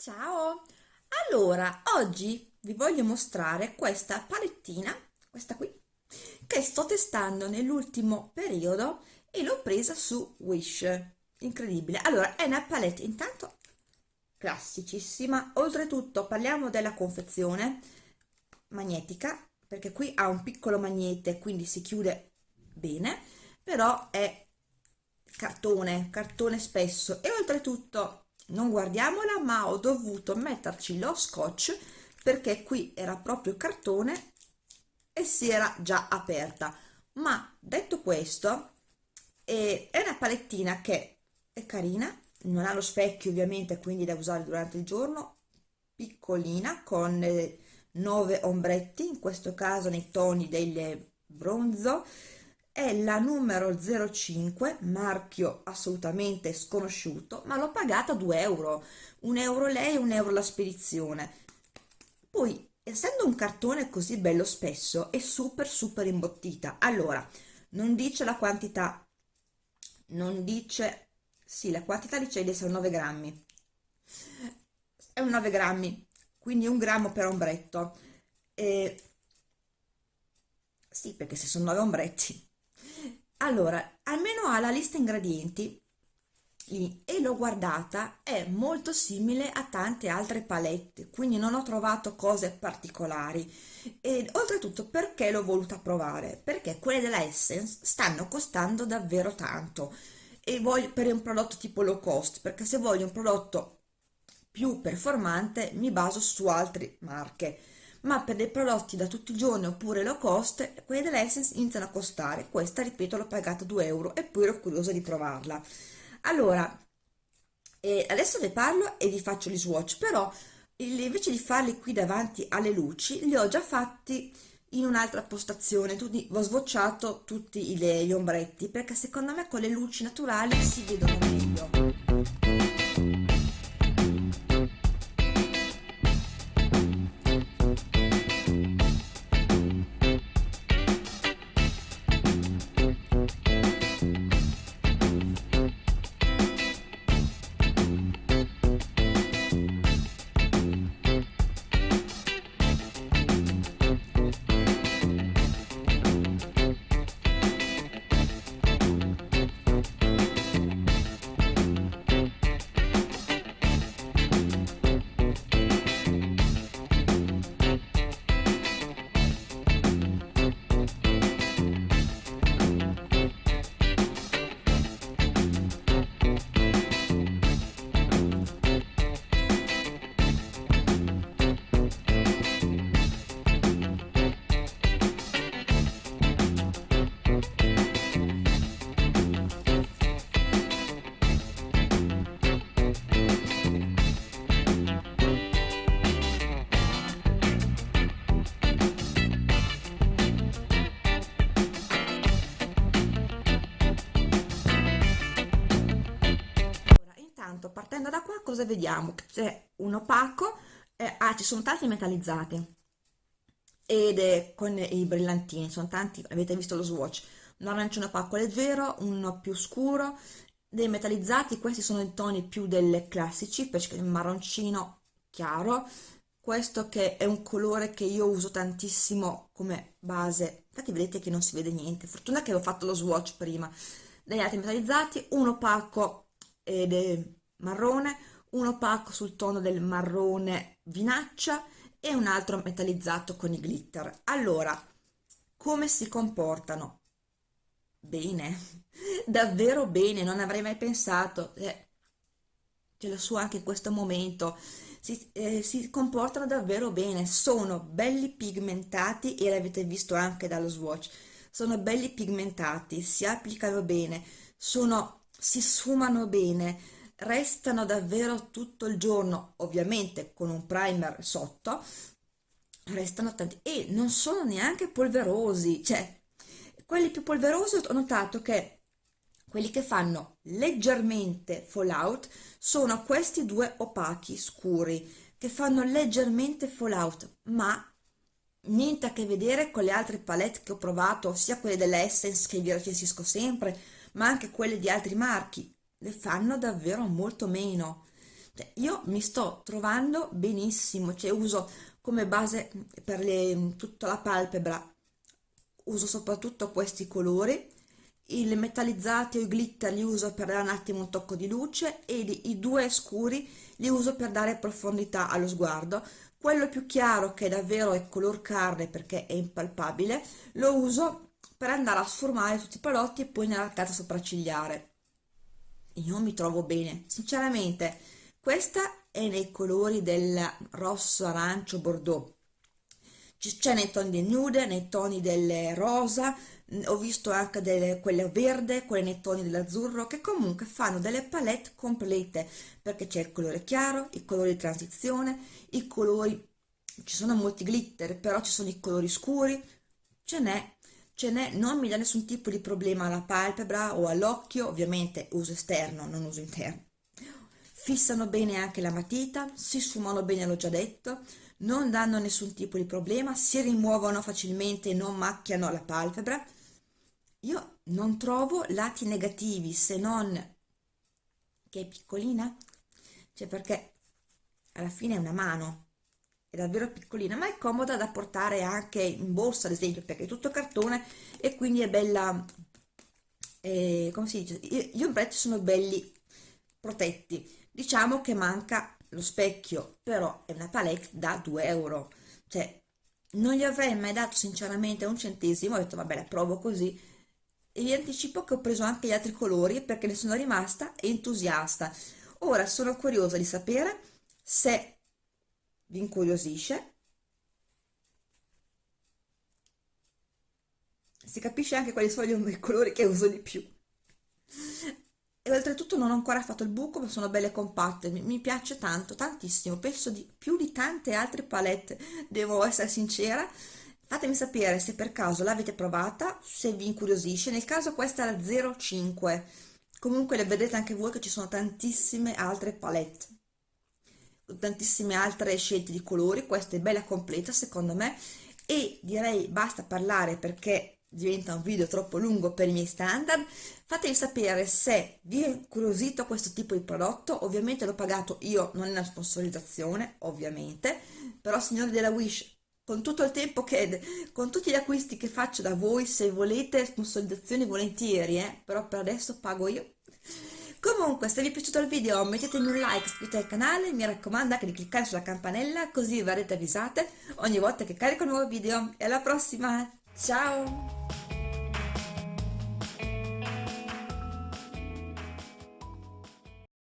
Ciao! Allora, oggi vi voglio mostrare questa palettina, questa qui, che sto testando nell'ultimo periodo e l'ho presa su Wish. Incredibile. Allora, è una palette intanto classicissima. Oltretutto parliamo della confezione magnetica, perché qui ha un piccolo magnete, quindi si chiude bene, però è cartone, cartone spesso e oltretutto non guardiamola ma ho dovuto metterci lo scotch perché qui era proprio cartone e si era già aperta. Ma detto questo eh, è una palettina che è carina non ha lo specchio ovviamente quindi da usare durante il giorno piccolina con eh, 9 ombretti in questo caso nei toni del bronzo è la numero 05 marchio assolutamente sconosciuto ma l'ho pagata 2 euro. Un euro lei un euro la spedizione. Poi essendo un cartone così bello spesso è super super imbottita. Allora non dice la quantità. Non dice sì la quantità dice di essere 9 grammi. È un 9 grammi quindi un grammo per ombretto. E sì perché se sono 9 ombretti allora almeno ha la lista ingredienti. E l'ho guardata è molto simile a tante altre palette quindi non ho trovato cose particolari. E oltretutto perché l'ho voluta provare? Perché quelle della Essence stanno costando davvero tanto. E voglio per un prodotto tipo low cost perché se voglio un prodotto più performante mi baso su altre marche ma per dei prodotti da tutti i giorni oppure low cost, quelli dell'Essence iniziano a costare. Questa, ripeto, l'ho pagata 2 euro e poi ero curiosa di provarla. Allora, eh, adesso vi parlo e vi faccio gli swatch, però invece di farli qui davanti alle luci, li ho già fatti in un'altra postazione, quindi ho swatchato tutti gli ombretti, perché secondo me con le luci naturali si vedono meglio. Cosa vediamo? C'è un opaco, eh, ah, ci sono tanti metallizzati. Ed è con i brillantini, sono tanti, avete visto lo swatch, un arancione opaco leggero, uno più scuro, dei metallizzati, questi sono i toni più delle classici, perché il marroncino chiaro, questo che è un colore che io uso tantissimo come base, infatti vedete che non si vede niente, fortuna che ho fatto lo swatch prima, degli altri metallizzati, un opaco ed è marrone, un opaco sul tono del marrone vinaccia e un altro metallizzato con i glitter. Allora, come si comportano? Bene, davvero bene, non avrei mai pensato, eh, ce l'ho su anche in questo momento, si, eh, si, comportano davvero bene, sono belli pigmentati e l'avete visto anche dallo swatch, sono belli pigmentati, si applicano bene, sono, si sfumano bene, restano davvero tutto il giorno, ovviamente con un primer sotto, restano tanti e non sono neanche polverosi, cioè quelli più polverosi ho notato che quelli che fanno leggermente fallout sono questi due opachi scuri che fanno leggermente fallout ma niente a che vedere con le altre palette che ho provato sia quelle dell'Essence che vi recensisco sempre ma anche quelle di altri marchi le fanno davvero molto meno Cioè, io mi sto trovando benissimo, cioè uso come base per le, tutta la palpebra, uso soprattutto questi colori, i metallizzati o i glitter li uso per dare un attimo un tocco di luce e i due scuri li uso per dare profondità allo sguardo. Quello più chiaro che davvero è color carne perché è impalpabile, lo uso per andare a sformare tutti i palotti e poi nella carta sopraccigliare. Io mi trovo bene, sinceramente, questa è nei colori del rosso, arancio, bordeaux. C'è nei toni del nude, nei toni del rosa, ho visto anche delle, quelle verde, quelle nei toni dell'azzurro, che comunque fanno delle palette complete, perché c'è il colore chiaro, i colori di transizione, i colori, ci sono molti glitter, però ci sono i colori scuri, ce n'è, ce n'è, non mi dà nessun tipo di problema alla palpebra o all'occhio, ovviamente uso esterno, non uso interno. Fissano bene anche la matita, si sfumano bene, l'ho già detto, non danno nessun tipo di problema, si rimuovono facilmente non macchiano la palpebra, io non trovo lati negativi se non che è piccolina, cioè perché alla fine è una mano, è davvero piccolina, ma è comoda da portare anche in borsa, ad esempio, perché è tutto cartone e quindi è bella, eh, come si dice, gli ombretti sono belli protetti. Diciamo che manca lo specchio, però è una palette da 2 euro, cioè non gli avrei mai dato sinceramente un centesimo, ho detto vabbè la provo così, e vi anticipo che ho preso anche gli altri colori perché ne sono rimasta entusiasta. Ora sono curiosa di sapere se vi incuriosisce. Si capisce anche quali sono i colori che uso di più. E oltretutto non ho ancora fatto il buco, ma sono belle compatte, mi, piace tanto, tantissimo, penso di più di tante altre palette, devo essere sincera, Fatemi sapere se per caso l'avete provata, se vi incuriosisce, nel caso questa è la 05, comunque le vedete anche voi che ci sono tantissime altre palette, tantissime altre scelte di colori, questa è bella completa secondo me e direi basta parlare perché diventa un video troppo lungo per i miei standard. Fatemi sapere se vi è incuriosito questo tipo di prodotto. Ovviamente l'ho pagato io non è una sponsorizzazione ovviamente. Però signori della Wish con tutto il tempo che con tutti gli acquisti che faccio da voi se volete sponsorizzazioni volentieri eh? però per adesso pago io comunque se vi è piaciuto il video mettetemi un like iscrivetevi al canale mi raccomando anche di cliccare sulla campanella così verrete avvisate ogni volta che carico un nuovo video. E alla prossima! Ciao